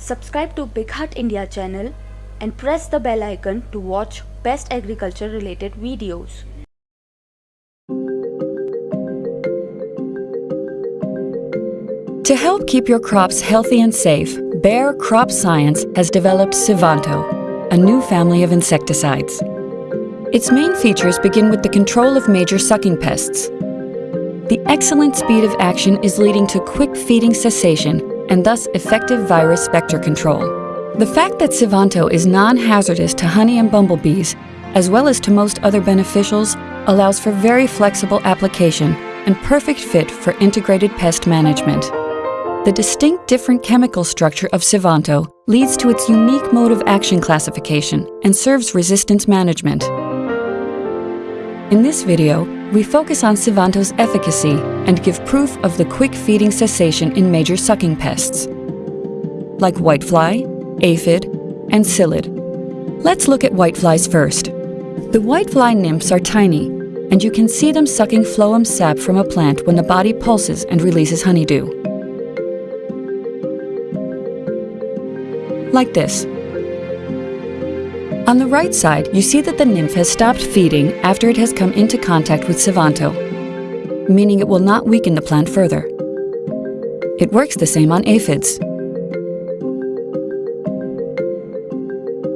Subscribe to BigHaat India channel and press the bell icon to watch best agriculture related videos. To help keep your crops healthy and safe, Bayer Crop Science has developed Sivanto, a new family of insecticides. Its main features begin with the control of major sucking pests. The excellent speed of action is leading to quick feeding cessation and thus effective virus vector control. The fact that Sivanto is non-hazardous to honey and bumblebees, as well as to most other beneficials, allows for very flexible application and perfect fit for integrated pest management. The distinct different chemical structure of Sivanto leads to its unique mode of action classification and serves resistance management. In this video, we focus on Sivanto's efficacy and give proof of the quick feeding cessation in major sucking pests, like whitefly, aphid, and psyllid. Let's look at whiteflies first. The whitefly nymphs are tiny, and you can see them sucking phloem sap from a plant when the body pulses and releases honeydew. Like this. On the right side, you see that the nymph has stopped feeding after it has come into contact with Sivanto, meaning it will not weaken the plant further. It works the same on aphids.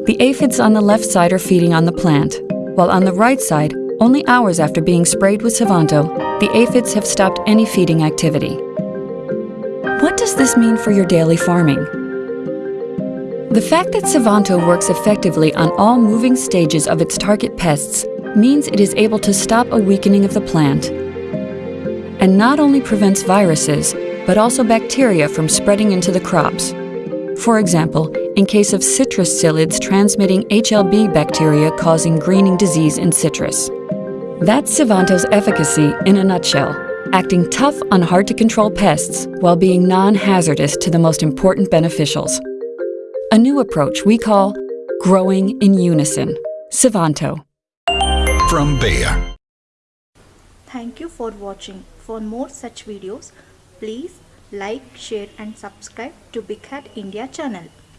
The aphids on the left side are feeding on the plant, while on the right side, only hours after being sprayed with Sivanto, the aphids have stopped any feeding activity. What does this mean for your daily farming? The fact that Sivanto works effectively on all moving stages of its target pests means it is able to stop a weakening of the plant and not only prevents viruses, but also bacteria from spreading into the crops. For example, in case of citrus psyllids transmitting HLB bacteria causing greening disease in citrus. That's Sivanto's efficacy in a nutshell, acting tough on hard-to-control pests while being non-hazardous to the most important beneficials a new approach we call growing in unison. Sivanto. From Bayer. Thank you for watching. For more such videos, please like, share and subscribe to BigHaat India channel.